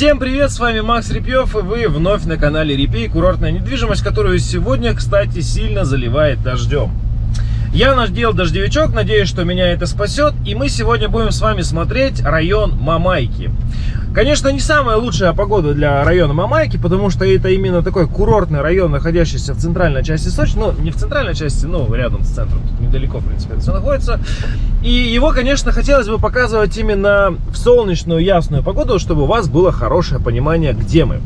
Всем привет, с вами Макс Репьев, и вы вновь на канале Репей, курортная недвижимость, которую сегодня, кстати, сильно заливает дождем. Я наш делал дождевичок, надеюсь, что меня это спасет, и мы сегодня будем с вами смотреть район Мамайки. Конечно, не самая лучшая погода для района Мамайки, потому что это именно такой курортный район, находящийся в центральной части Сочи. Ну, не в центральной части, но рядом с центром, тут недалеко, в принципе, это все находится. И его, конечно, хотелось бы показывать именно в солнечную, ясную погоду, чтобы у вас было хорошее понимание, где мы.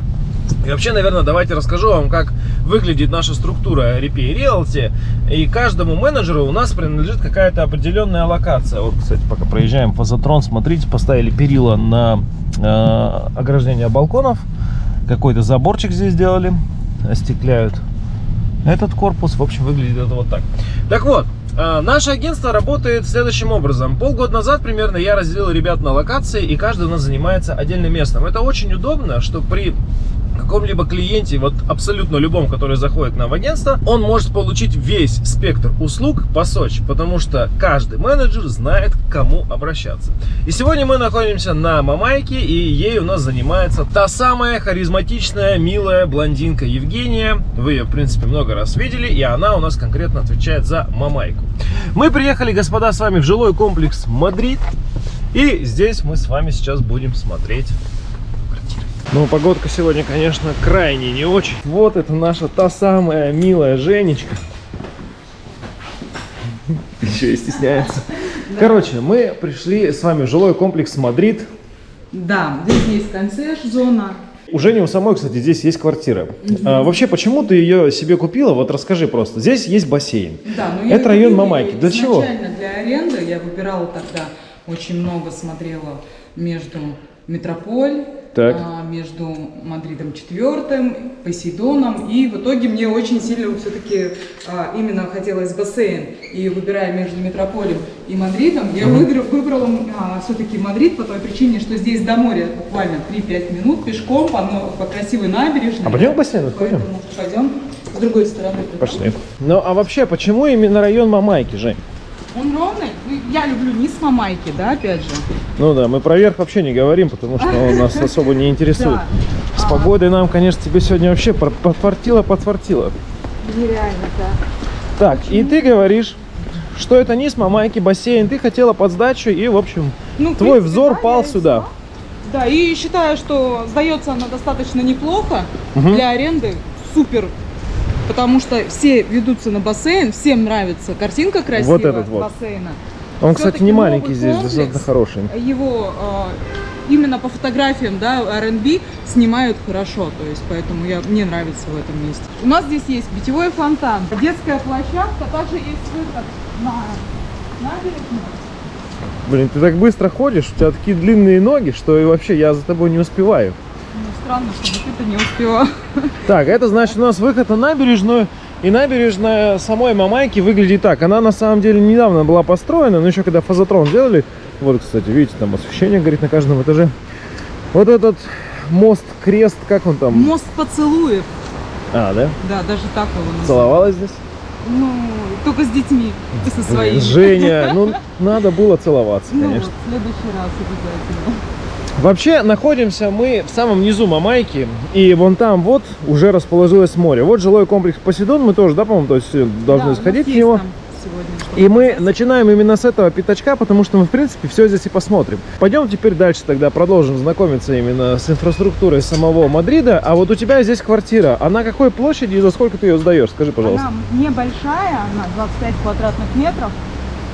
И вообще, наверное, давайте расскажу вам, как выглядит наша структура Repair Realty. И каждому менеджеру у нас принадлежит какая-то определенная локация. Вот, кстати, пока проезжаем фазотрон, смотрите, поставили перила на э, ограждение балконов. Какой-то заборчик здесь сделали, остекляют этот корпус. В общем, выглядит это вот так. Так вот, э, Наше агентство работает следующим образом. Полгода назад примерно я разделил ребят на локации, и каждый у нас занимается отдельным местом. Это очень удобно, что при каком-либо клиенте, вот абсолютно любом, который заходит нам в агентство, он может получить весь спектр услуг по Сочи, потому что каждый менеджер знает, к кому обращаться. И сегодня мы находимся на Мамайке, и ей у нас занимается та самая харизматичная, милая блондинка Евгения. Вы ее, в принципе, много раз видели, и она у нас конкретно отвечает за Мамайку. Мы приехали, господа, с вами в жилой комплекс Мадрид, и здесь мы с вами сейчас будем смотреть ну, погодка сегодня, конечно, крайне не очень. Вот это наша та самая милая Женечка. Еще и стесняется. Короче, мы пришли с вами в жилой комплекс Мадрид. Да, здесь есть консьерж-зона. У Жени у самой, кстати, здесь есть квартира. Угу. А, вообще, почему ты ее себе купила? Вот расскажи просто. Здесь есть бассейн. Да, но Это район Мамайки. Для чего? Для аренды я выбирала тогда, очень много смотрела между Метрополь, так. А, между Мадридом четвертым, Посейдоном. И в итоге мне очень сильно все-таки а, именно хотелось бассейн. И выбирая между Метрополем и Мадридом, я выбрала а, все-таки Мадрид по той причине, что здесь до моря буквально 3-5 минут пешком по, по красивой набережной. А пойдем в бассейн сходим? Пойдем с другой стороны. Пошли. Ну а вообще, почему именно район Мамайки, Жень? Он ровный. Я люблю низ Мамайки, да, опять же. Ну да, мы про верх вообще не говорим, потому что он нас особо не интересует. С погодой нам, конечно, тебе сегодня вообще подфартило, подфартило. Нереально, да. Так, и ты говоришь, что это низ Мамайки, бассейн. Ты хотела под сдачу и, в общем, ну, твой взор пал сюда. Да, и считаю, что сдается она достаточно неплохо угу. для аренды. Супер потому что все ведутся на бассейн, всем нравится картинка красивая вот этот вот. бассейна. Он, кстати, не маленький здесь, достаточно хороший. Его э, именно по фотографиям, да, R&B снимают хорошо, то есть поэтому я, мне нравится в этом месте. У нас здесь есть питьевой фонтан, детская площадка, также есть выход на набережную. Блин, ты так быстро ходишь, у тебя такие длинные ноги, что и вообще я за тобой не успеваю странно, чтобы ты-то не успела. Так, это значит у нас выход на набережную. И набережная самой Мамайки выглядит так. Она на самом деле недавно была построена, но еще когда фазотрон сделали. Вот, кстати, видите, там освещение горит на каждом этаже. Вот этот мост, крест, как он там? Мост поцелуев. А, да? Да, даже так его называют. Целовалась здесь? Ну, только с детьми и со своими. Женя, ну, надо было целоваться, конечно. Ну, вот, в следующий раз обязательно. Вообще находимся мы в самом низу Мамайки, и вон там вот уже расположилось море. Вот жилой комплекс Посейдон, мы тоже, да, по-моему, то есть э, должны да, сходить в него. И мы начинаем именно с этого пятачка, потому что мы, в принципе, все здесь и посмотрим. Пойдем теперь дальше тогда продолжим знакомиться именно с инфраструктурой самого Мадрида. А вот у тебя здесь квартира. А на какой площади и за сколько ты ее сдаешь? Скажи, пожалуйста. Она небольшая, она 25 квадратных метров,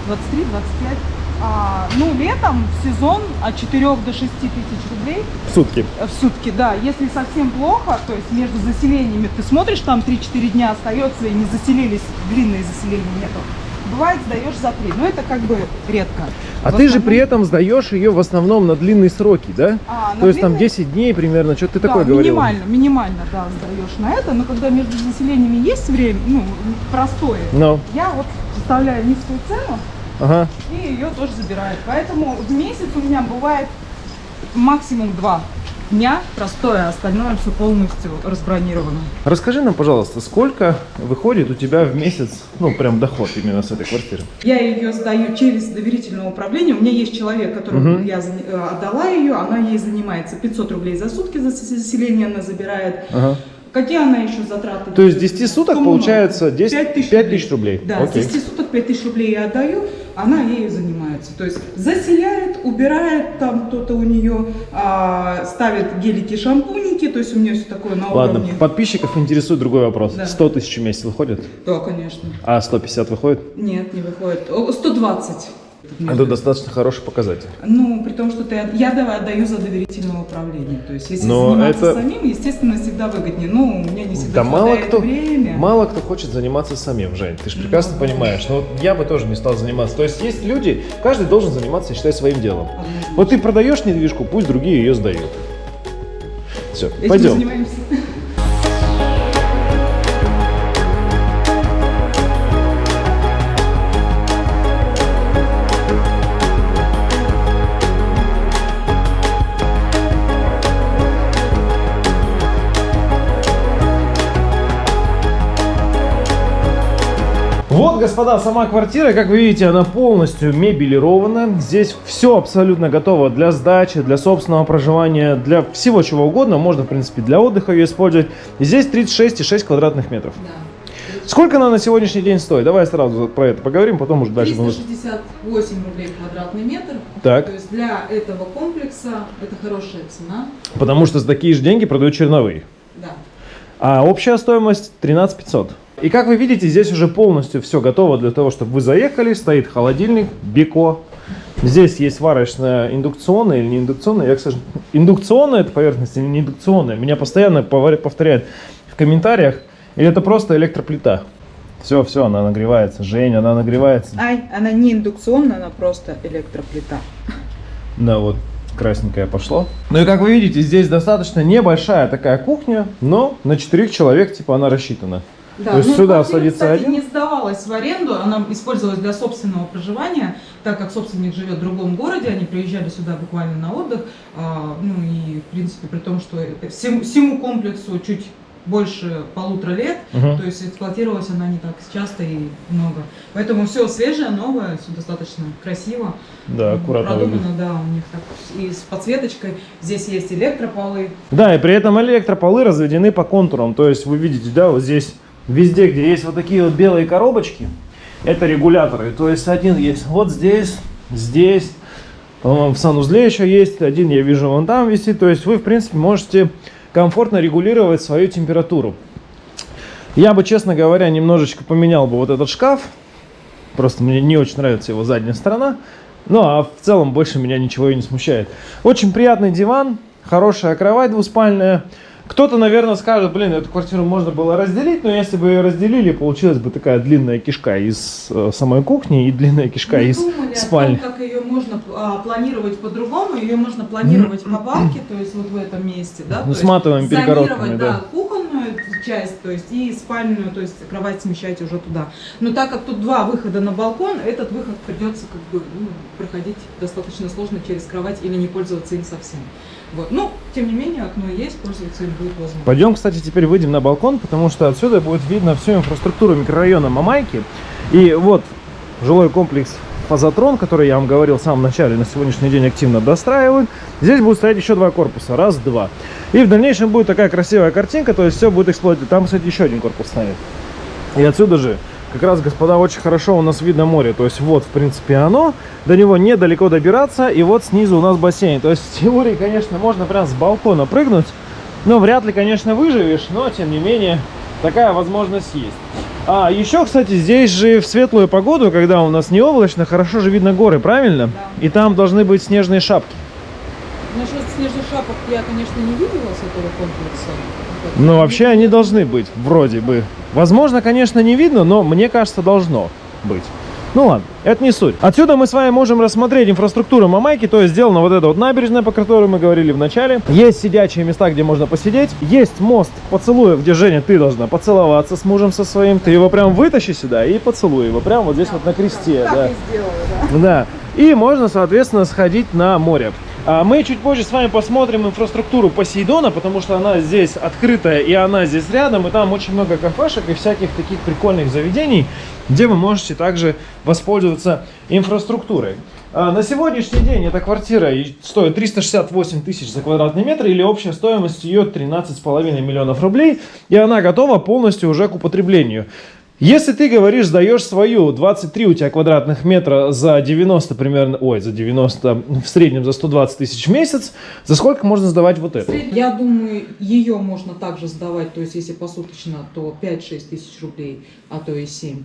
23-25 а, ну, летом в сезон от 4 до 6 тысяч рублей. В сутки? Э, в сутки, да. Если совсем плохо, то есть между заселениями, ты смотришь, там 3-4 дня остается и не заселились, длинные заселения нету. Бывает, сдаешь за 3, но это как бы редко. А в ты основном... же при этом сдаешь ее в основном на длинные сроки, да? А, то есть длинные... там 10 дней примерно, что ты да, такое говорил? минимально, минимально, да, сдаешь на это, но когда между заселениями есть время, ну, простое, no. я вот составляю низкую цену, ага. и ее тоже забирают. Поэтому в месяц у меня бывает максимум два. дня простое, а остальное все полностью разбронировано. Расскажи нам, пожалуйста, сколько выходит у тебя в месяц, ну, прям доход именно с этой квартиры? Я ее сдаю через доверительное управление. У меня есть человек, которому Мгм. я э, отдала ее, она ей занимается 500 рублей за сутки за заселение она забирает. Ага. Какие она еще затраты? То есть с 10 суток Сумма получается 10 5 тысяч 5 тысяч рублей. Да, Окей. с 10 суток 5 тысяч рублей я отдаю, она ею занимается. То есть заселяет, убирает там кто-то у нее, а, ставит гелики, шампуники, то есть у меня все такое на Ладно, уровне. подписчиков интересует другой вопрос. Да. 100 тысяч в месяц выходит, Да, конечно. а 150 выходит? Нет, не выходит. О, 120. Это достаточно хороший показатель. Ну, при том, что ты, я давай отдаю за доверительное управление. То есть, если Но заниматься это- самим, естественно, всегда выгоднее. Но у меня не Да всегда мало хватает кто, время. мало кто хочет заниматься самим, Жень. Ты же прекрасно Ну, понимаешь. Но вот я бы тоже не стал заниматься. То есть есть люди, каждый должен заниматься, я считаю, своим делом. Однозначно. Вот ты продаешь недвижку, пусть другие ее сдают. Все, Этим пойдем. Вот, господа, сама квартира, как вы видите, она полностью мебелирована. Здесь все абсолютно готово для сдачи, для собственного проживания, для всего чего угодно. Можно, в принципе, для отдыха ее использовать. И здесь 36,6 квадратных метров. Да. Сколько она на сегодняшний день стоит? Давай сразу про это поговорим, потом уже дальше будем... 368 рублей квадратный метр. Так. То есть для этого комплекса это хорошая цена. Потому что за такие же деньги продают черновые. Да. А общая стоимость 13 500. И как вы видите, здесь уже полностью все готово для того, чтобы вы заехали. Стоит холодильник, Бико. Здесь есть варочная индукционная или не индукционная. Я, кстати, индукционная это поверхность или не индукционная. Меня постоянно повторяют в комментариях. Или это просто электроплита. Все, все, она нагревается. Жень, она нагревается. Ай, она не индукционная, она просто электроплита. Да, вот красненькое пошло. Ну и как вы видите, здесь достаточно небольшая такая кухня, но на четырех человек типа она рассчитана. Да, То есть ну, сюда квартира, садится кстати, один? не сдавалась в аренду, она использовалась для собственного проживания, так как собственник живет в другом городе, они приезжали сюда буквально на отдых, а, ну и в принципе при том, что это всему, комплексу чуть больше полутора лет, Мгм. то есть эксплуатировалась она не так часто и много. Поэтому все свежее, новое, все достаточно красиво. Да, аккуратно Продумано, выглядит. да, у них так и с подсветочкой. Здесь есть электрополы. Да, и при этом электрополы разведены по контурам. То есть вы видите, да, вот здесь везде, где есть вот такие вот белые коробочки, это регуляторы. То есть один есть вот здесь, здесь, в санузле еще есть, один я вижу вон там висит. То есть вы, в принципе, можете комфортно регулировать свою температуру. Я бы, честно говоря, немножечко поменял бы вот этот шкаф. Просто мне не очень нравится его задняя сторона. Ну, а в целом больше меня ничего и не смущает. Очень приятный диван, хорошая кровать двуспальная. Кто-то, наверное, скажет, блин, эту квартиру можно было разделить, но если бы ее разделили, получилась бы такая длинная кишка из э, самой кухни и длинная кишка Мы из думали спальни. о том, как ее можно а, планировать по-другому. Ее можно планировать по балке, то есть вот в этом месте, да. Ну, то с есть матовыми зонировать, часть, то есть и спальную, то есть кровать смещать уже туда. Но так как тут два выхода на балкон, этот выход придется как бы ну, проходить достаточно сложно через кровать или не пользоваться им совсем. Вот. Ну, тем не менее, окно есть, пользоваться им будет возможно. Пойдем, кстати, теперь выйдем на балкон, потому что отсюда будет видно всю инфраструктуру микрорайона Мамайки. И вот жилой комплекс Фазотрон, который я вам говорил в самом начале, на сегодняшний день активно достраивают. Здесь будут стоять еще два корпуса, раз, два. И в дальнейшем будет такая красивая картинка, то есть все будет эксплуатировать. Там, кстати, еще один корпус стоит. И отсюда же, как раз, господа, очень хорошо у нас видно море. То есть вот, в принципе, оно. До него недалеко добираться. И вот снизу у нас бассейн. То есть в теории, конечно, можно прям с балкона прыгнуть. Но вряд ли, конечно, выживешь. Но, тем не менее, такая возможность есть. А, еще, кстати, здесь же в светлую погоду, когда у нас не облачно, хорошо же видно горы, правильно? Да. И там должны быть снежные шапки. Насчет снежных шапок я, конечно, не видела с этого комплекса. Ну, вообще они должны быть, вроде бы. Возможно, конечно, не видно, но мне кажется, должно быть. Ну ладно, это не суть. Отсюда мы с вами можем рассмотреть инфраструктуру Мамайки, то есть сделана вот эта вот набережная, по которой мы говорили в начале. Есть сидячие места, где можно посидеть. Есть мост поцелуев, где, Женя, ты должна поцеловаться с мужем со своим. Ты его прям вытащи сюда и поцелуй его прям вот здесь вот на кресте. Да. сделала, да. Да. И можно, соответственно, сходить на море. А мы чуть позже с вами посмотрим инфраструктуру Посейдона, потому что она здесь открытая и она здесь рядом, и там очень много кафешек и всяких таких прикольных заведений, где вы можете также воспользоваться инфраструктурой. А на сегодняшний день эта квартира стоит 368 тысяч за квадратный метр, или общая стоимость ее 13,5 миллионов рублей, и она готова полностью уже к употреблению. Если ты говоришь, сдаешь свою 23 у тебя квадратных метра за 90 примерно, ой, за 90, в среднем за 120 тысяч в месяц, за сколько можно сдавать вот это? Я думаю, ее можно также сдавать, то есть если посуточно, то 5-6 тысяч рублей, а то и 7.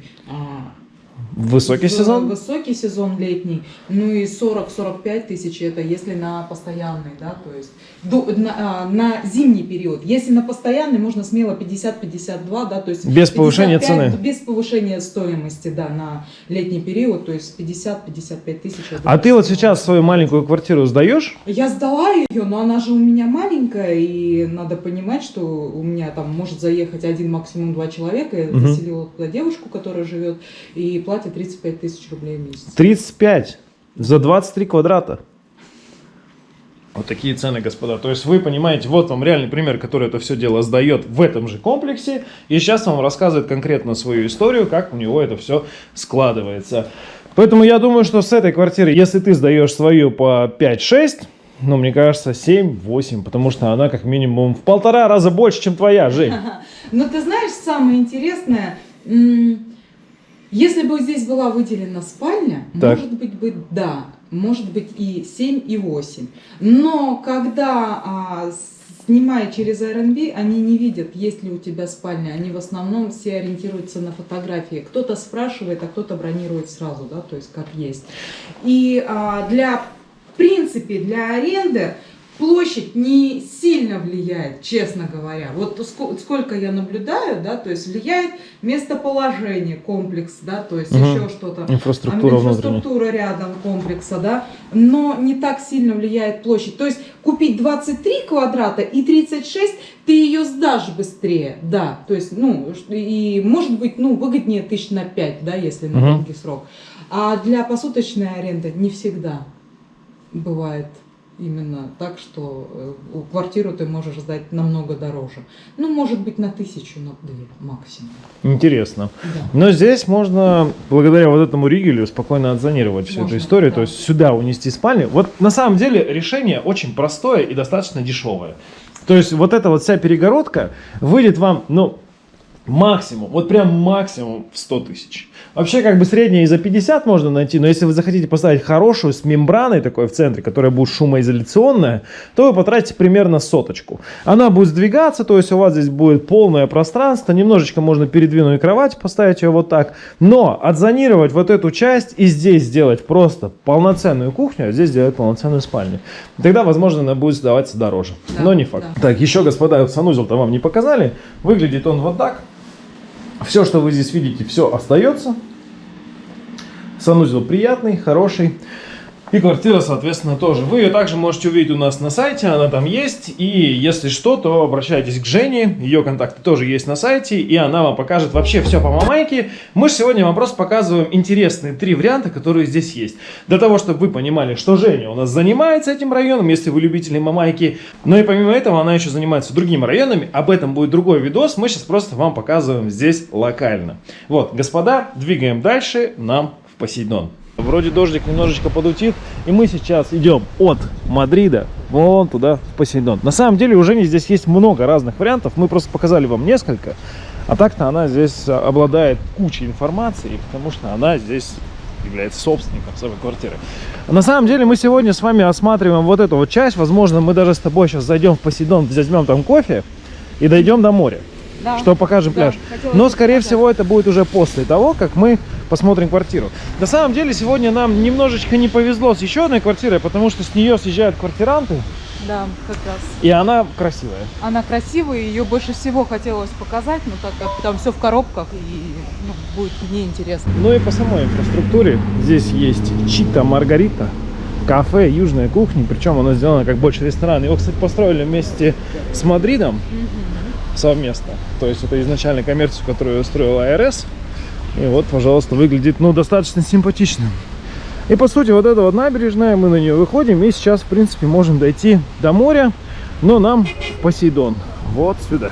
Высокий сезон? Высокий сезон летний. Ну и 40-45 тысяч это если на постоянный, да, то есть до, на, а, на зимний период. Если на постоянный, можно смело 50-52, да, то есть... Без повышения цены? Без повышения стоимости, да, на летний период, то есть 50-55 тысяч. А ты вот сейчас свою маленькую квартиру сдаешь? Я сдала ее, но она же у меня маленькая, и надо понимать, что у меня там может заехать один, максимум два человека. Я угу. заселила туда девушку, которая живет, и платит 35 тысяч рублей в месяц. 35? За 23 квадрата? Вот такие цены, господа. То есть вы понимаете, вот вам реальный пример, который это все дело сдает в этом же комплексе. И сейчас вам рассказывает конкретно свою историю, как у него это все складывается. Поэтому я думаю, что с этой квартиры, если ты сдаешь свою по 5-6, ну, мне кажется, 7-8, потому что она как минимум в полтора раза больше, чем твоя, Жень. Но ты знаешь, самое интересное, если бы здесь была выделена спальня, так. может быть, бы да, может быть и 7, и 8. Но когда а, снимая через Airbnb, они не видят, есть ли у тебя спальня. Они в основном все ориентируются на фотографии. Кто-то спрашивает, а кто-то бронирует сразу, да, то есть как есть. И а, для, в принципе, для аренды площадь не сильно влияет, честно говоря. Вот сколько я наблюдаю, да, то есть влияет местоположение комплекс, да, то есть угу. еще что-то. Инфраструктура, а, инфраструктура рядом комплекса, да, но не так сильно влияет площадь. То есть купить 23 квадрата и 36, ты ее сдашь быстрее, да, то есть, ну, и может быть, ну, выгоднее тысяч на 5, да, если на угу. долгий срок. А для посуточной аренды не всегда бывает именно так, что э, квартиру ты можешь сдать намного дороже. Ну, может быть, на тысячу, на две максимум. Интересно. Да. Но здесь можно, благодаря вот этому ригелю, спокойно отзонировать всю можно, эту историю, да. то есть сюда унести спальню. Вот на самом деле решение очень простое и достаточно дешевое. То есть вот эта вот вся перегородка выйдет вам, ну, Максимум, вот прям максимум в 100 тысяч. Вообще как бы среднее и за 50 можно найти, но если вы захотите поставить хорошую с мембраной такой в центре, которая будет шумоизоляционная, то вы потратите примерно соточку. Она будет сдвигаться, то есть у вас здесь будет полное пространство, немножечко можно передвинуть кровать, поставить ее вот так. Но отзонировать вот эту часть и здесь сделать просто полноценную кухню, а здесь сделать полноценную спальню. Тогда, возможно, она будет сдаваться дороже, да, но не факт. Да. Так, еще, господа, санузел-то вам не показали. Выглядит он вот так. Все, что вы здесь видите, все остается. Санузел приятный, хороший. И квартира, соответственно, тоже. Вы ее также можете увидеть у нас на сайте, она там есть. И если что, то обращайтесь к Жене, ее контакты тоже есть на сайте, и она вам покажет вообще все по мамайке. Мы же сегодня вам просто показываем интересные три варианта, которые здесь есть. Для того, чтобы вы понимали, что Женя у нас занимается этим районом, если вы любители мамайки. Но и помимо этого, она еще занимается другими районами. Об этом будет другой видос. Мы сейчас просто вам показываем здесь локально. Вот, господа, двигаем дальше нам в Посейдон. Вроде дождик немножечко подутит, и мы сейчас идем от Мадрида вон туда, в Посейдон. На самом деле уже здесь есть много разных вариантов, мы просто показали вам несколько. А так-то она здесь обладает кучей информации, потому что она здесь является собственником своей квартиры. На самом деле мы сегодня с вами осматриваем вот эту вот часть. Возможно, мы даже с тобой сейчас зайдем в Посейдон, возьмем там кофе и дойдем до моря. Да. Что покажем да, пляж. Но, скорее показать. всего, это будет уже после того, как мы посмотрим квартиру. На самом деле, сегодня нам немножечко не повезло с еще одной квартирой, потому что с нее съезжают квартиранты. Да, как раз. И она красивая. Она красивая, ее больше всего хотелось показать, но так как там все в коробках, и ну, будет неинтересно. Ну и по самой инфраструктуре здесь есть Чита Маргарита, кафе, южная кухня, причем оно сделано как больше ресторан. Его, кстати, построили вместе с Мадридом угу. Совместно. То есть это изначально коммерцию, которую устроила АРС. И вот, пожалуйста, выглядит, ну, достаточно симпатично. И по сути вот эта вот набережная, мы на нее выходим и сейчас в принципе можем дойти до моря, но нам Посейдон вот сюда.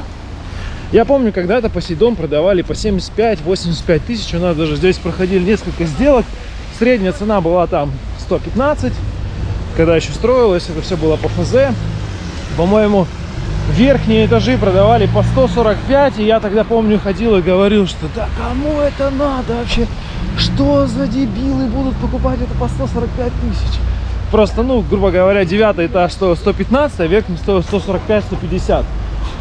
Я помню, когда-то Посейдон продавали по 75-85 тысяч, у нас даже здесь проходили несколько сделок, средняя цена была там 115, когда еще строилось, это все было по ФЗ, по-моему, верхние этажи продавали по 145, и я тогда, помню, ходил и говорил, что да кому это надо вообще? Что за дебилы будут покупать это по 145 тысяч? Просто, ну, грубо говоря, девятый этаж стоил 115, а верхний стоил 145-150.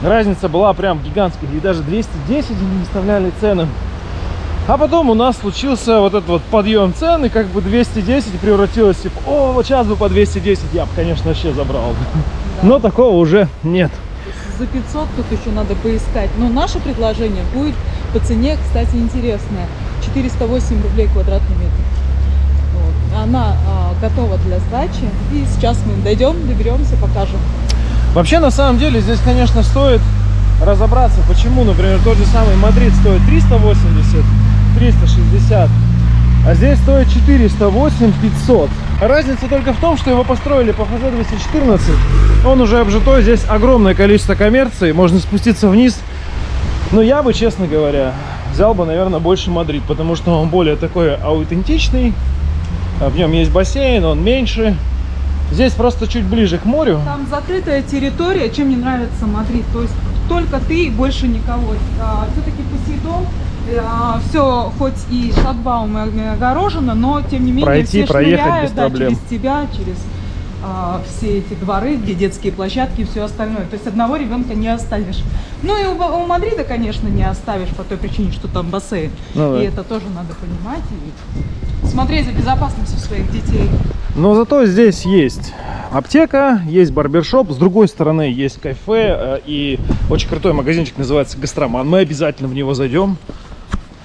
Разница была прям гигантская, и даже 210 не выставляли цены. А потом у нас случился вот этот вот подъем цены, как бы 210 превратилось, типа, о, вот сейчас бы по 210 я бы, конечно, вообще забрал. Да. Но такого уже нет за 500 тут еще надо поискать. Но наше предложение будет по цене, кстати, интересное. 408 рублей квадратный метр. Вот. Она а, готова для сдачи. И сейчас мы дойдем, доберемся, покажем. Вообще, на самом деле, здесь, конечно, стоит разобраться, почему, например, тот же самый Мадрид стоит 380, 360, а здесь стоит 408 500. Разница только в том, что его построили по ФЗ-214. Он уже обжитой, здесь огромное количество коммерции, можно спуститься вниз. Но я бы, честно говоря, взял бы, наверное, больше Мадрид, потому что он более такой аутентичный. В нем есть бассейн, он меньше. Здесь просто чуть ближе к морю. Там закрытая территория, чем мне нравится Мадрид. То есть только ты и больше никого. А, Все-таки Посейдон а, все хоть и шлагбаумами огорожено, но тем не менее Пройти, все проехать без да, проблем. через тебя, через а, все эти дворы, где детские площадки и все остальное. То есть одного ребенка не оставишь. Ну и у, у Мадрида, конечно, не оставишь по той причине, что там бассейн. Ну, да. И это тоже надо понимать и смотреть за безопасностью своих детей. Но зато здесь есть аптека, есть барбершоп, с другой стороны есть кафе э, и очень крутой магазинчик называется Гастроман. Мы обязательно в него зайдем.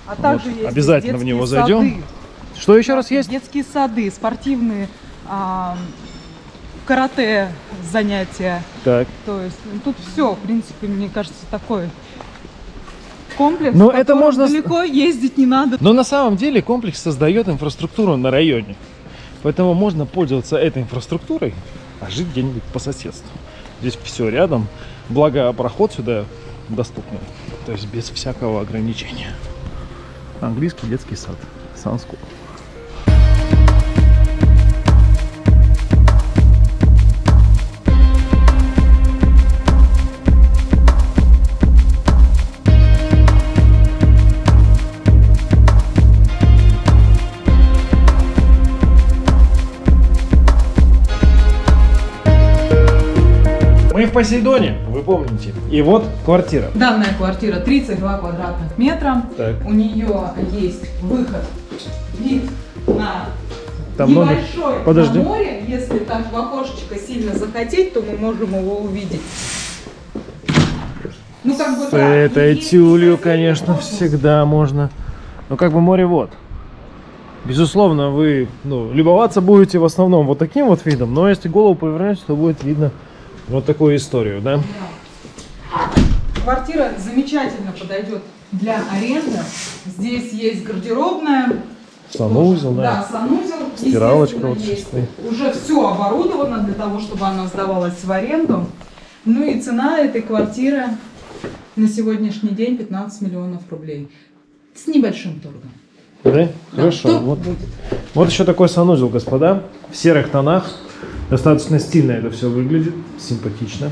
А также вот, есть обязательно в него зайдем. Сады. Что еще раз есть? Детские сады, спортивные, а, карате занятия. Так. То есть ну, тут все, в принципе, мне кажется, такой комплекс. Но это можно далеко ездить не надо. Но на самом деле комплекс создает инфраструктуру на районе. Поэтому можно пользоваться этой инфраструктурой, а жить где-нибудь по соседству. Здесь все рядом, благо проход сюда доступный, то есть без всякого ограничения. Английский детский сад, Санскул. Посейдоне, вы помните. И вот квартира. Данная квартира 32 квадратных метра. Так. У нее есть выход, вид на Там небольшой много... Подожди. на море. Если так в окошечко сильно захотеть, то мы можем его увидеть. Ну, как бы, С да, этой тюлью, конечно, можно. всегда можно. Но как бы море вот. Безусловно, вы ну, любоваться будете в основном вот таким вот видом, но если голову повернете, то будет видно вот такую историю, да? Квартира замечательно подойдет для аренды. Здесь есть гардеробная. Санузел, да. Да, санузел. Стиралочка вот есть. Уже все оборудовано для того, чтобы она сдавалась в аренду. Ну и цена этой квартиры на сегодняшний день 15 миллионов рублей. С небольшим торгом. Да? да Хорошо. Вот, вот еще такой санузел, господа, в серых тонах. Достаточно стильно это все выглядит, симпатично.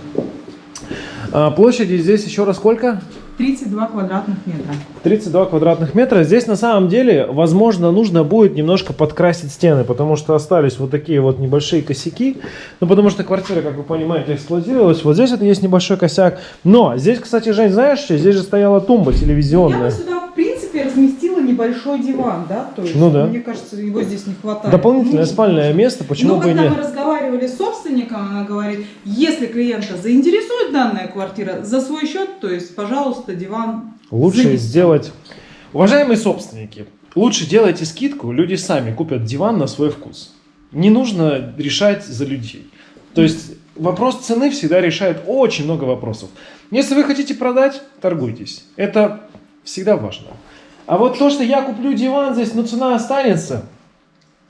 А площади здесь еще раз сколько? 32 квадратных метра. 32 квадратных метра. Здесь на самом деле, возможно, нужно будет немножко подкрасить стены, потому что остались вот такие вот небольшие косяки. Ну, потому что квартира, как вы понимаете, эксплуатировалась. Вот здесь это есть небольшой косяк. Но здесь, кстати, Жень, знаешь? Здесь же стояла тумба телевизионная. Я бы сюда, в принципе, небольшой диван, да? То есть, ну да. Мне кажется, его здесь не хватает. Дополнительное ну, спальное место, почему Но бы и нет? когда мы разговаривали с собственником, она говорит, если клиента заинтересует данная квартира, за свой счет, то есть, пожалуйста, диван Лучше занесем. сделать... Уважаемые собственники, лучше делайте скидку, люди сами купят диван на свой вкус. Не нужно решать за людей. То есть вопрос цены всегда решает очень много вопросов. Если вы хотите продать, торгуйтесь. Это всегда важно. А вот то, что я куплю диван здесь, но цена останется,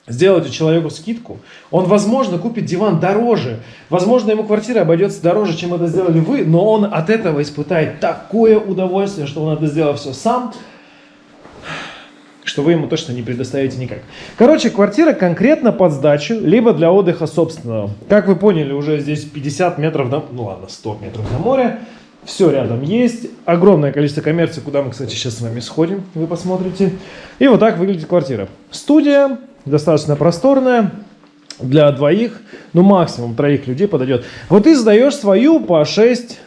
сделайте человеку скидку, он, возможно, купит диван дороже. Возможно, ему квартира обойдется дороже, чем это сделали вы, но он от этого испытает такое удовольствие, что он это сделал все сам, что вы ему точно не предоставите никак. Короче, квартира конкретно под сдачу, либо для отдыха собственного. Как вы поняли, уже здесь 50 метров, до, ну ладно, 100 метров до моря. Все рядом есть. Огромное количество коммерции, куда мы, кстати, сейчас с вами сходим, вы посмотрите. И вот так выглядит квартира. Студия, достаточно просторная, для двоих, ну максимум троих людей подойдет. Вот ты сдаешь свою по 6-5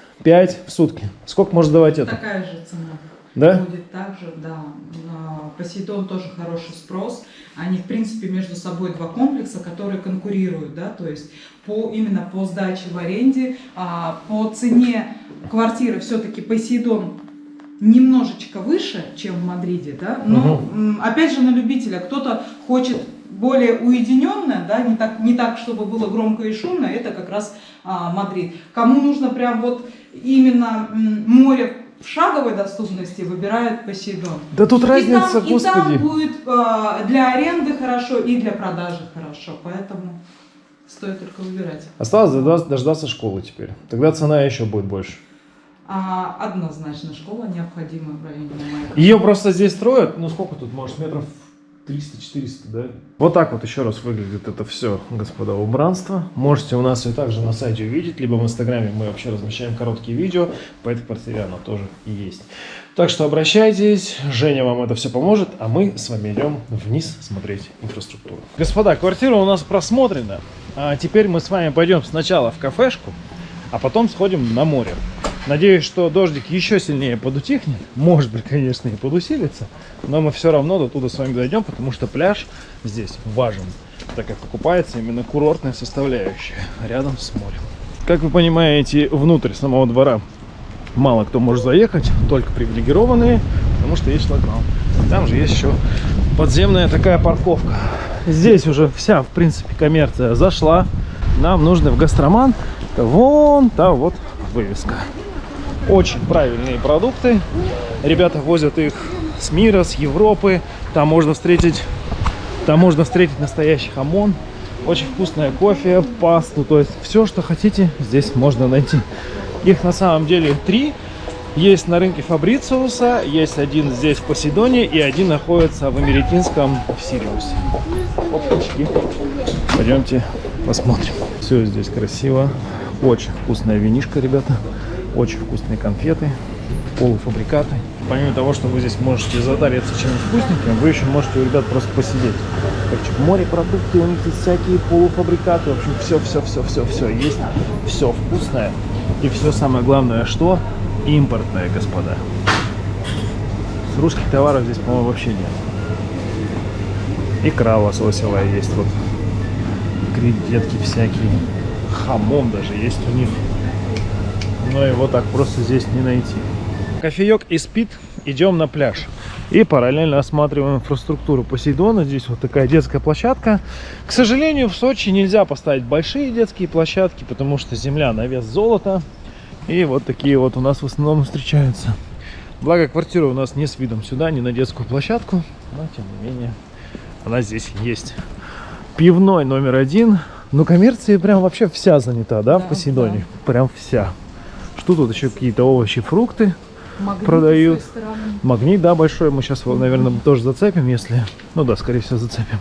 в сутки. Сколько может давать это? Такая же цена. Да? Будет также, да. Посейдон тоже хороший спрос. Они, в принципе, между собой два комплекса, которые конкурируют, да, то есть по, именно по сдаче в аренде, а, по цене квартиры все-таки Посейдон немножечко выше, чем в Мадриде, да, но угу. опять же на любителя, кто-то хочет более уединенное, да, не так, не так, чтобы было громко и шумно, это как раз а, Мадрид. Кому нужно прям вот именно море в шаговой доступности, выбирают Посейдон. Да тут и разница, там, господи. И там будет а, для аренды хорошо, и для продажи хорошо, поэтому стоит только выбирать. Осталось дождаться, дождаться школы теперь, тогда цена еще будет больше. А, однозначно школа необходима в районе Майка. Ее просто здесь строят, ну сколько тут, может, метров 300-400, да? Вот так вот еще раз выглядит это все, господа, убранство. Можете у нас и также на сайте увидеть, либо в инстаграме мы вообще размещаем короткие видео, по этой квартире оно тоже есть. Так что обращайтесь, Женя вам это все поможет, а мы с вами идем вниз смотреть инфраструктуру. Господа, квартира у нас просмотрена, а теперь мы с вами пойдем сначала в кафешку, а потом сходим на море. Надеюсь, что дождик еще сильнее подутихнет. Может быть, конечно, и подусилится. Но мы все равно до туда с вами дойдем, потому что пляж здесь важен, так как окупается именно курортная составляющая рядом с морем. Как вы понимаете, внутрь самого двора мало кто может заехать, только привилегированные, потому что есть шлагбаум. Там же есть еще подземная такая парковка. Здесь уже вся, в принципе, коммерция зашла. Нам нужно в гастроман. Вон там вот вывеска. Очень правильные продукты. Ребята возят их с мира, с Европы. Там можно встретить, там можно встретить настоящий хамон. Очень вкусное кофе, пасту. То есть все, что хотите, здесь можно найти. Их на самом деле три. Есть на рынке Фабрициуса, есть один здесь в Посейдоне и один находится в Америкинском в Сириусе. Опачки. Пойдемте посмотрим. Все здесь красиво. Очень вкусная винишка, ребята. Очень вкусные конфеты, полуфабрикаты. Помимо того, что вы здесь можете задариться чем-нибудь вкусненьким, вы еще можете у ребят просто посидеть. Короче, морепродукты, у них есть всякие полуфабрикаты. В общем, все-все-все-все-все есть. Все вкусное. И все самое главное, что? Импортное, господа. Русских товаров здесь, по-моему, вообще нет. Икра лососевая есть вот. Кредитки всякие. Хамон даже есть у них но его так просто здесь не найти. Кофеек и спит, идем на пляж. И параллельно осматриваем инфраструктуру Посейдона. Здесь вот такая детская площадка. К сожалению, в Сочи нельзя поставить большие детские площадки, потому что земля на вес золота. И вот такие вот у нас в основном встречаются. Благо, квартира у нас не с видом сюда, не на детскую площадку. Но, тем не менее, она здесь есть. Пивной номер один. Ну, коммерция прям вообще вся занята, да, да в Посейдоне? Да. Прям вся. Тут еще какие-то овощи, фрукты Магнит продают. Магнит, да, большой. Мы сейчас, наверное, тоже зацепим, если... Ну да, скорее всего, зацепим.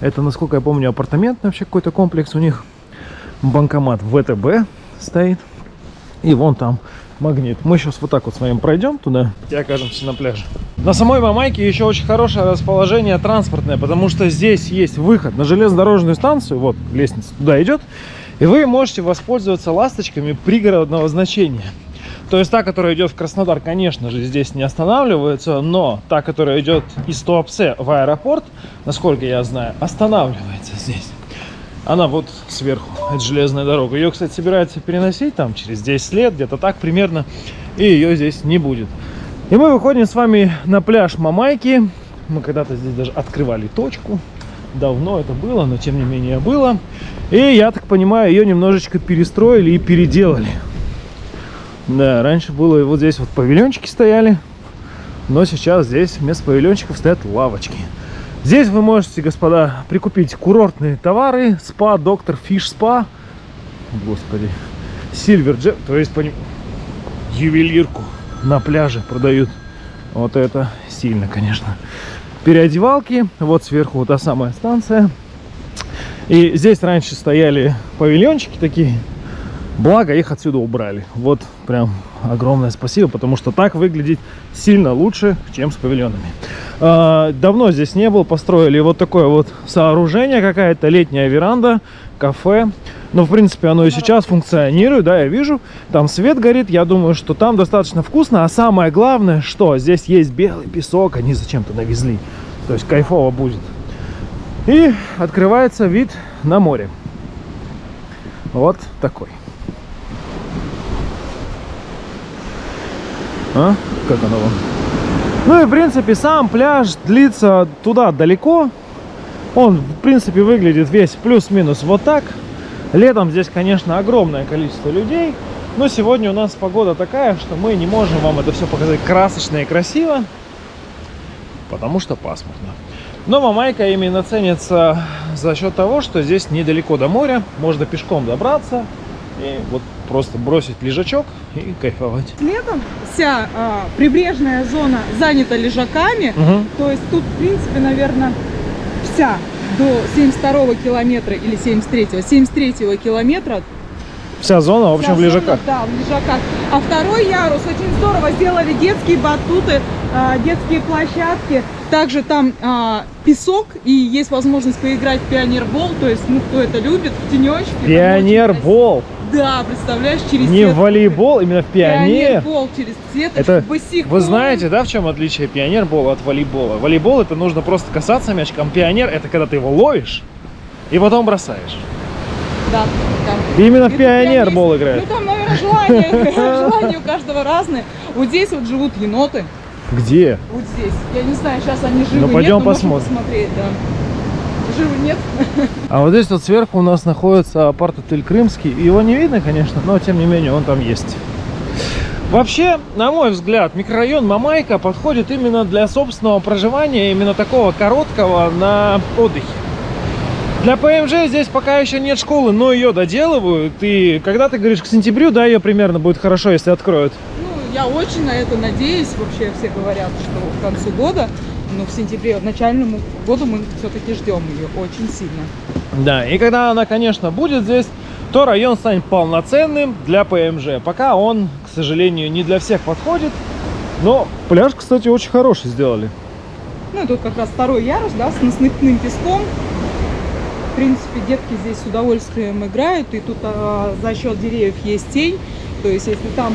Это, насколько я помню, апартаментный вообще какой-то комплекс у них. Банкомат ВТБ стоит. И вон там магнит. Мы сейчас вот так вот с вами пройдем туда и окажемся на пляже. На самой Мамайке еще очень хорошее расположение транспортное, потому что здесь есть выход на железнодорожную станцию. Вот лестница туда идет. И вы можете воспользоваться ласточками пригородного значения. То есть та, которая идет в Краснодар, конечно же, здесь не останавливается, но та, которая идет из Туапсе в аэропорт, насколько я знаю, останавливается здесь. Она вот сверху, это железная дорога. Ее, кстати, собираются переносить там через 10 лет, где-то так примерно, и ее здесь не будет. И мы выходим с вами на пляж Мамайки. Мы когда-то здесь даже открывали точку. Давно это было, но тем не менее было. И, я так понимаю, ее немножечко перестроили и переделали. Да, раньше было вот здесь вот павильончики стояли. Но сейчас здесь вместо павильончиков стоят лавочки. Здесь вы можете, господа, прикупить курортные товары. Спа, доктор, фиш спа. Господи. Сильвер Джек, то есть по ним ювелирку на пляже продают. Вот это сильно, конечно. Переодевалки. Вот сверху вот та самая станция. И здесь раньше стояли павильончики такие. Благо их отсюда убрали. Вот прям огромное спасибо, потому что так выглядит сильно лучше, чем с павильонами. А, давно здесь не был, построили вот такое вот сооружение, какая-то летняя веранда, кафе. Но, в принципе, оно и сейчас функционирует, да, я вижу. Там свет горит, я думаю, что там достаточно вкусно. А самое главное, что здесь есть белый песок, они зачем-то навезли. То есть кайфово будет. И открывается вид на море. Вот такой. А? Как оно вам? Ну и в принципе сам пляж длится туда далеко. Он в принципе выглядит весь плюс-минус вот так. Летом здесь, конечно, огромное количество людей. Но сегодня у нас погода такая, что мы не можем вам это все показать красочно и красиво. Потому что пасмурно. Но Мамайка именно ценится за счет того, что здесь недалеко до моря. Можно пешком добраться. И вот просто бросить лежачок и кайфовать. Летом вся а, прибрежная зона занята лежаками, угу. то есть тут, в принципе, наверное, вся до 72 километра или 73-го, 73 километра Вся зона, в общем, Вся в лежаках. Зона, да, в лежаках. А второй ярус очень здорово сделали детские батуты, а, детские площадки. Также там а, песок и есть возможность поиграть в пионербол. То есть, ну, кто это любит, в тенечке. Пионербол. Да, представляешь, через Не сетку. волейбол, именно в пионер. Пионербол через сеточку, это, босиком. Вы знаете, да, в чем отличие пионербола от волейбола? Волейбол это нужно просто касаться мячиком. Пионер это когда ты его ловишь и потом бросаешь. Да, да. Именно в пионербол играет. Ну там, наверное, желание, желание у каждого разное. Вот здесь вот живут еноты. Где? Вот здесь. Я не знаю, сейчас они живы. Ну пойдем нет, посмотрим. Посмотреть, да живы нет. А вот здесь вот сверху у нас находится апарт-отель Крымский. Его не видно, конечно, но тем не менее он там есть. Вообще, на мой взгляд, микрорайон Мамайка подходит именно для собственного проживания, именно такого короткого на отдыхе. Для ПМЖ здесь пока еще нет школы, но ее доделывают. И когда ты говоришь к сентябрю, да, ее примерно будет хорошо, если откроют. Ну, я очень на это надеюсь. Вообще все говорят, что к концу года но в сентябре, начальному году мы все-таки ждем ее очень сильно. Да, и когда она, конечно, будет здесь, то район станет полноценным для ПМЖ. Пока он, к сожалению, не для всех подходит. Но пляж, кстати, очень хороший сделали. Ну, и тут как раз второй ярус, да, с насыпным песком. В принципе, детки здесь с удовольствием играют. И тут а, за счет деревьев есть тень. То есть, если там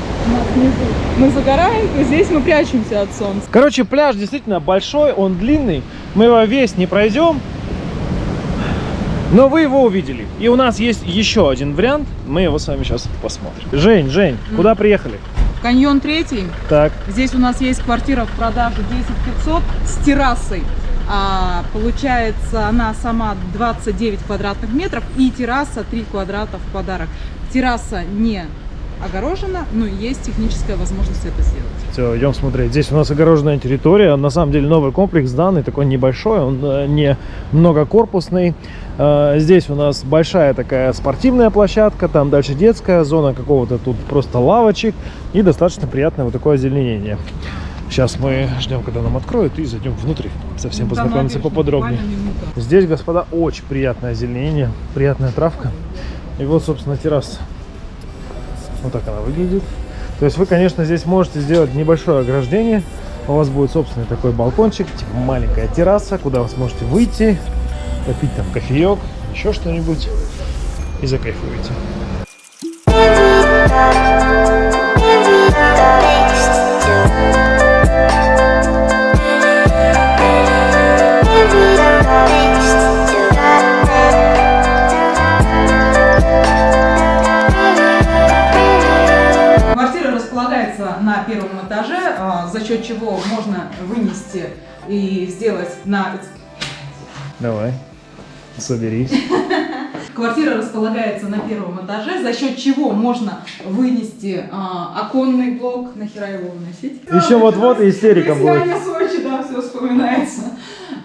внизу мы загораем, то здесь мы прячемся от солнца. Короче, пляж действительно большой, он длинный. Мы его весь не пройдем. Но вы его увидели. И у нас есть еще один вариант. Мы его с вами сейчас посмотрим. Жень, Жень, mm. куда приехали? Каньон третий. Так. Здесь у нас есть квартира в продаже 10 500 с террасой. А, получается, она сама 29 квадратных метров и терраса 3 квадрата в подарок. Терраса не огорожена, но есть техническая возможность это сделать. Все, идем смотреть. Здесь у нас огороженная территория. На самом деле новый комплекс данный, такой небольшой, он э, не многокорпусный. Э, здесь у нас большая такая спортивная площадка, там дальше детская зона какого-то тут просто лавочек и достаточно приятное вот такое озеленение. Сейчас мы ждем, когда нам откроют, и зайдем внутрь, совсем ну, познакомиться поподробнее. Здесь, господа, очень приятное озеленение, приятная травка. И вот, собственно, терраса. Вот так она выглядит. То есть вы, конечно, здесь можете сделать небольшое ограждение. У вас будет собственный такой балкончик, типа маленькая терраса, куда вы сможете выйти, попить там кофеек, еще что-нибудь и закайфуете. Первом этаже, а, за счет чего можно вынести и сделать на... Давай, соберись. Квартира располагается на первом этаже, за счет чего можно вынести а, оконный блок. Нахера его выносить? Еще вот-вот истерика будет. Сочи, да, все вспоминается.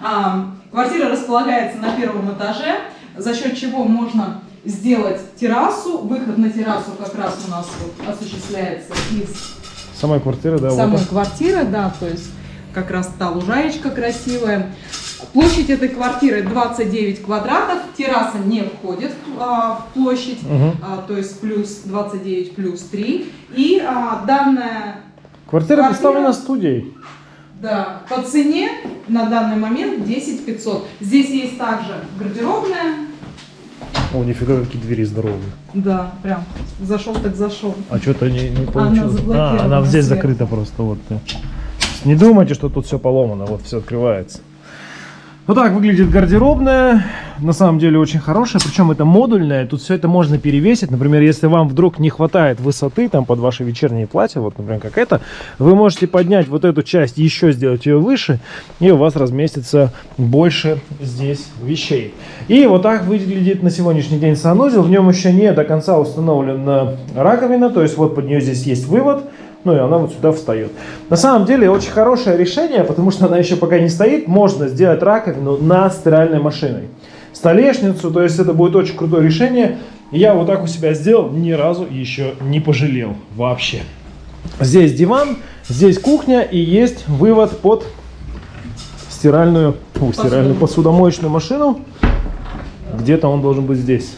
А, Квартира располагается на первом этаже, за счет чего можно сделать террасу. Выход на террасу как раз у нас вот осуществляется из самой квартиры, да? Самой вот. квартиры, да, то есть как раз та лужаечка красивая. Площадь этой квартиры 29 квадратов, терраса не входит а, в площадь, угу. а, то есть плюс 29 плюс 3. И а, данная квартира, квартира представлена студией. Да, по цене на данный момент 10 500. Здесь есть также гардеробная. О, нифига, какие двери здоровые. Да, прям зашел так зашел. А что-то не, не получилось. Она а, она здесь сверху. закрыта просто. Вот. Не думайте, что тут все поломано, вот все открывается. Вот так выглядит гардеробная. На самом деле очень хорошая. Причем это модульная. Тут все это можно перевесить. Например, если вам вдруг не хватает высоты там под ваше вечернее платье, вот, например, как это, вы можете поднять вот эту часть, еще сделать ее выше, и у вас разместится больше здесь вещей. И вот так выглядит на сегодняшний день санузел. В нем еще не до конца установлена раковина. То есть вот под нее здесь есть вывод ну и она вот сюда встает. На самом деле очень хорошее решение, потому что она еще пока не стоит, можно сделать раковину над стиральной машиной. Столешницу, то есть это будет очень крутое решение. я вот так у себя сделал, ни разу еще не пожалел вообще. Здесь диван, здесь кухня и есть вывод под стиральную, фу, стиральную посудомоечную машину. Где-то он должен быть здесь.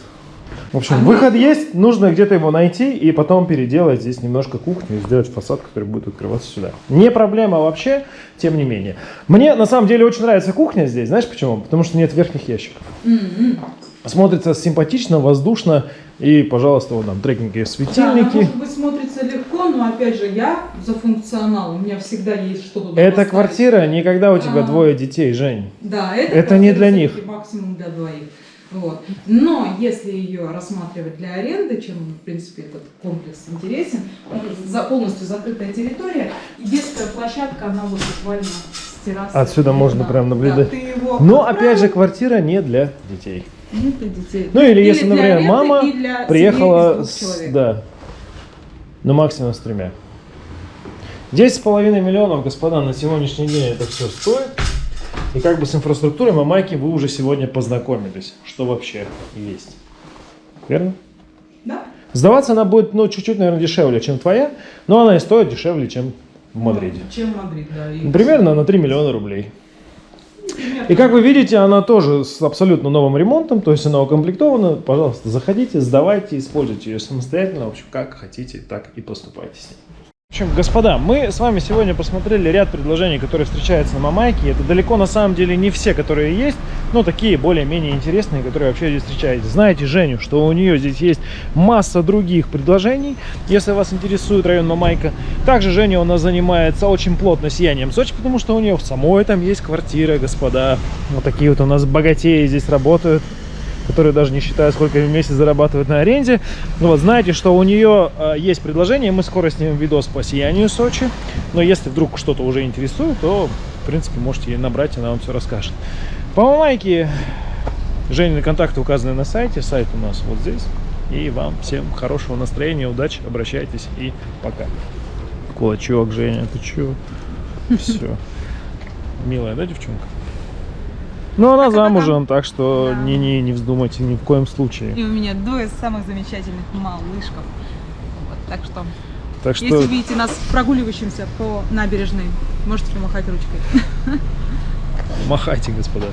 В общем, а выход есть, нужно где-то его найти и потом переделать здесь немножко кухню и сделать фасад, который будет открываться сюда. Не проблема вообще, тем не менее. Мне на самом деле очень нравится кухня здесь, знаешь почему? Потому что нет верхних ящиков. -hmm. Смотрится симпатично, воздушно и, пожалуйста, вот там трекинговые светильники. Да, может быть смотрится легко, но опять же я за функционал, у меня всегда есть что-то. Это квартира, никогда у тебя а, двое детей, Жень. Да, это, это не для них. Максимум для двоих. Вот. Но если ее рассматривать для аренды, чем, в принципе, этот комплекс интересен, за полностью закрытая территория, и детская площадка, она вот буквально с террасы. Отсюда можно прям наблюдать. Да, Но, опять же, квартира не для детей. Не для детей. Ну, или, или если, например, мама приехала с... Да, ну, максимум с тремя. 10,5 миллионов, господа, на сегодняшний день это все стоит. И как бы с инфраструктурой Мамайки вы уже сегодня познакомились, что вообще есть. Верно? Да. Сдаваться она будет, ну, чуть-чуть, наверное, дешевле, чем твоя, но она и стоит дешевле, чем в Мадриде. Ну, чем Мадрид, да. И... Примерно на 3 миллиона рублей. И как вы видите, она тоже с абсолютно новым ремонтом, то есть она укомплектована. Пожалуйста, заходите, сдавайте, используйте ее самостоятельно. В общем, как хотите, так и поступайте с ней. В общем, господа, мы с вами сегодня посмотрели ряд предложений, которые встречаются на Мамайке. Это далеко на самом деле не все, которые есть, но такие более-менее интересные, которые вообще здесь встречаетесь. Знаете Женю, что у нее здесь есть масса других предложений, если вас интересует район Мамайка. Также Женя у нас занимается очень плотно сиянием Сочи, потому что у нее в самой там есть квартира, господа. Вот такие вот у нас богатеи здесь работают которые даже не считают, сколько в месяц зарабатывают на аренде. Ну вот, знаете, что у нее э, есть предложение, мы скоро снимем видос по сиянию Сочи. Но если вдруг что-то уже интересует, то, в принципе, можете ей набрать, она вам все расскажет. По Мамайке Женины контакты указаны на сайте, сайт у нас вот здесь. И вам всем хорошего настроения, удачи, обращайтесь и пока. Кулачок, Женя, ты чё? Все. Милая, да, девчонка? Ну, она замужем, так что не, не, не вздумайте ни в коем случае. И у меня двое самых замечательных малышков. Вот, так что, так что, если видите нас прогуливающимся по набережной, можете помахать ручкой. Махайте, господа.